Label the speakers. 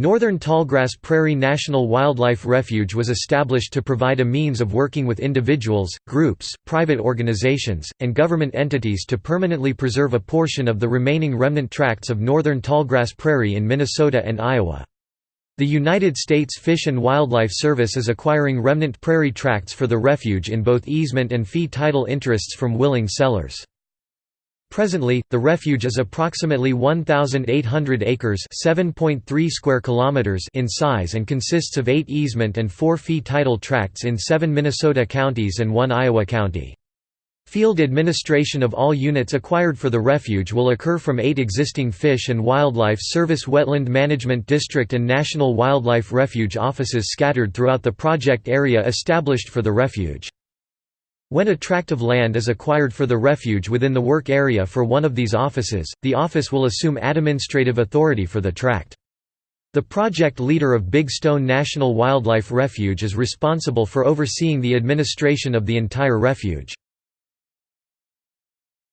Speaker 1: Northern Tallgrass Prairie National Wildlife Refuge was established to provide a means of working with individuals, groups, private organizations, and government entities to permanently preserve a portion of the remaining remnant tracts of northern tallgrass prairie in Minnesota and Iowa. The United States Fish and Wildlife Service is acquiring remnant prairie tracts for the refuge in both easement and fee title interests from willing sellers. Presently, the refuge is approximately 1,800 acres square kilometers in size and consists of eight easement and four fee title tracts in seven Minnesota counties and one Iowa county. Field administration of all units acquired for the refuge will occur from eight existing Fish and Wildlife Service Wetland Management District and National Wildlife Refuge offices scattered throughout the project area established for the refuge. When a tract of land is acquired for the refuge within the work area for one of these offices, the office will assume administrative authority for the tract. The project leader of Big Stone National Wildlife Refuge is responsible for overseeing the administration of the entire refuge.